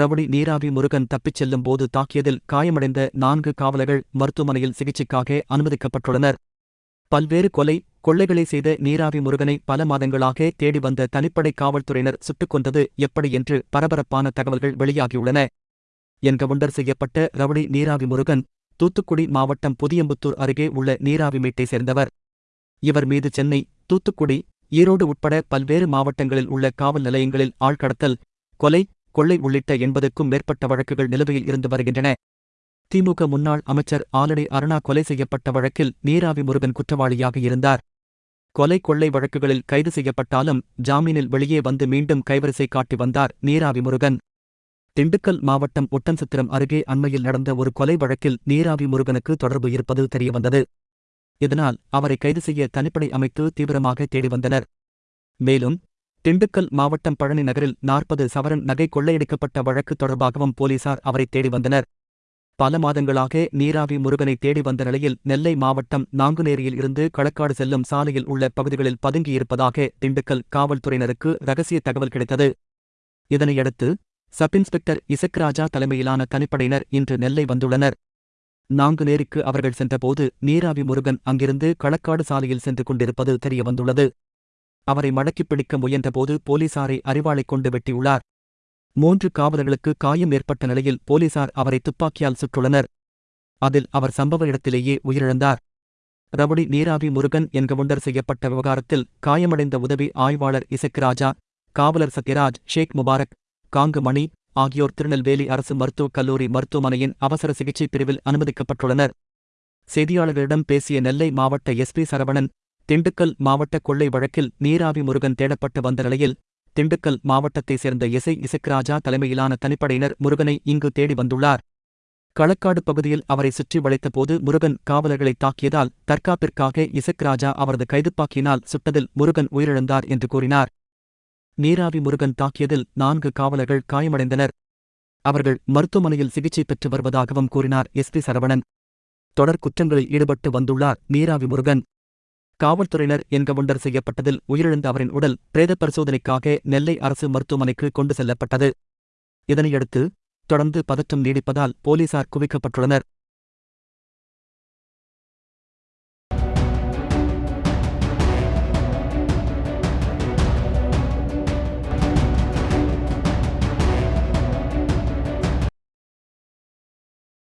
Rowdy நீராவி முருகன் தப்பிச் செல்லும் போது தாக்கியதில் காயமடைந்த நான்கு காவலர்கள் மருத்துவமனையில் சிகிச்சைக்காக அனுமதிக்கப்பட்டுள்ளனர். பல்வேறு கொலை கொள்ளைகளை செய்த நீராவி முருகனை பல மாதங்களாக தேடி வந்த தனிப்படை காவல்துறையினர் சுட்டுக் கொண்டது எப்படி என்று பரபரப்பான தகவல்கள் வெளியாகியுள்ளன. என்கவுண்டர் செய்யப்பட்ட ரவுடி நீராவி முருகன் தூத்துக்குடி மாவட்டம் புதியம்புத்தூர் அருகே உள்ள நீராவிமேட்டை சேர்ந்தவர். இவர் மீது சென்னை தூத்துக்குடி ஈரோடு உட்பட பல்வேறு மாவட்டங்களில் உள்ள காவல் நிலையங்களில் ஆள்கடத்தல் கொலை கொள்ளை உள்ளிட்ட எண்பதுக்கும் மேற்பட்ட வழக்குகள் நிலுவையில் இருந்து வருகின்றன. திமுக முன்னாள் அமைச்சர் ஆலடி அருணா கொலை செய்யப்பட்ட வழக்கில் நீராவி முருகன் குற்றவாளியாக இருந்தார். கொலை கொள்ளை வழக்குகளில் கைது செய்யப்பட்டாலும் ஜாமீனில் வெளியே வந்து மீண்டும் கைவரிசை காட்டி வந்தார் நீராவி முருகன். திண்டுக்கல் மாவட்டம் ஒட்டன்சத்திரம் அருகே அண்மையில் நடந்த ஒரு கொலை வழக்கில் நீராவி முருகனுக்கு தொடர்பு இருப்பது தெரியவந்தது. இதனால் அவரை கைது செய்ய தனிப்படை அமைத்து தீவிரமாக தேடி வந்தனர். மேலும் திண்டுக்கல் மாவட்டம் பழனி நகரில் நாற்பது சவரன் நகை கொள்ளையடிக்கப்பட்ட வழக்கு தொடர்பாகவும் போலீசார் அவரை தேடி வந்தனர். பல மாதங்களாக நீராவி முருகனை தேடி வந்த நிலையில் நெல்லை மாவட்டம் நாங்குநேரியில் இருந்து களக்காடு செல்லும் சாலையில் உள்ள பகுதிகளில் பதுங்கியிருப்பதாக திண்டுக்கல் காவல்துறையினருக்கு ரகசிய தகவல் கிடைத்தது. இதனையடுத்து சப் இன்ஸ்பெக்டர் இசக்ராஜா தலைமையிலான தனிப்படையினர் இன்று நெல்லை வந்துள்ளனர். நாங்குநேரிக்கு அவர்கள் சென்றபோது நீராவி முருகன் அங்கிருந்து களக்காடு சாலையில் சென்று கொண்டிருப்பது தெரியவந்துள்ளது. அவரை மடக்கிப் பிடிக்க முயன்றபோது போலீசாரை அறிவாளைக் கொண்டு வெட்டியுள்ளார். மூன்று காவலர்களுக்கு காயம் ஏற்பட்ட நிலையில் போலீசார் அவரை துப்பாக்கியால் சுட்டுள்ளனர். அதில் அவர் சம்பவ இடத்திலேயே உயிரிழந்தார். ரவுடி நீராவி முருகன் என்கவுண்டர் செய்யப்பட்ட விவகாரத்தில் காயமடைந்த உதவி ஆய்வாளர் இசக்ராஜா காவலர் சத்யராஜ் ஷேக் முபாரக் காங்கு மணி ஆகியோர் திருநெல்வேலி அரசு மருத்துவக் கல்லூரி மருத்துவமனையின் அவசர சிகிச்சை பிரிவில் அனுமதிக்கப்பட்டுள்ளனர். செய்தியாளர்களிடம் பேசிய நெல்லை மாவட்ட எஸ்பி சரவணன் திண்டுக்கல் மாவட்ட கொள்ளை வழக்கில் நீராவி முருகன் தேடப்பட்டு வந்த நிலையில் திண்டுக்கல் மாவட்டத்தைச் சேர்ந்த இசை இசக்ராஜா தலைமையிலான தனிப்படையினர் முருகனை இங்கு தேடி வந்துள்ளார். களக்காடு பகுதியில் அவரை சுற்றி வளைத்தபோது முருகன் காவலர்களை தாக்கியதால் தற்காப்பிற்காக இசக்ராஜா அவரது கைதுப்பாக்கியினால் சுட்டதில் முருகன் உயிரிழந்தார் என்று கூறினார். நீராவி முருகன் தாக்கியதில் நான்கு காவலர்கள் காயமடைந்தனர். அவர்கள் மருத்துவமனையில் சிகிச்சை பெற்று வருவதாகவும் கூறினார் எஸ். பி. சரவணன். தொடர் குற்றங்களில் ஈடுபட்டு வந்துள்ளார் நீராவி முருகன். காவல்துறையினர் என்கவுண்டர் செய்யப்பட்டதில் உயிரிழந்த அவரின் உடல் பிரேத பரிசோதனைக்காக நெல்லை அரசு மருத்துவமனைக்கு கொண்டு செல்லப்பட்டது. இதனையடுத்து தொடர்ந்து பதற்றம் நீடிப்பதால் போலீசார் குவிக்கப்பட்டுள்ளனர்.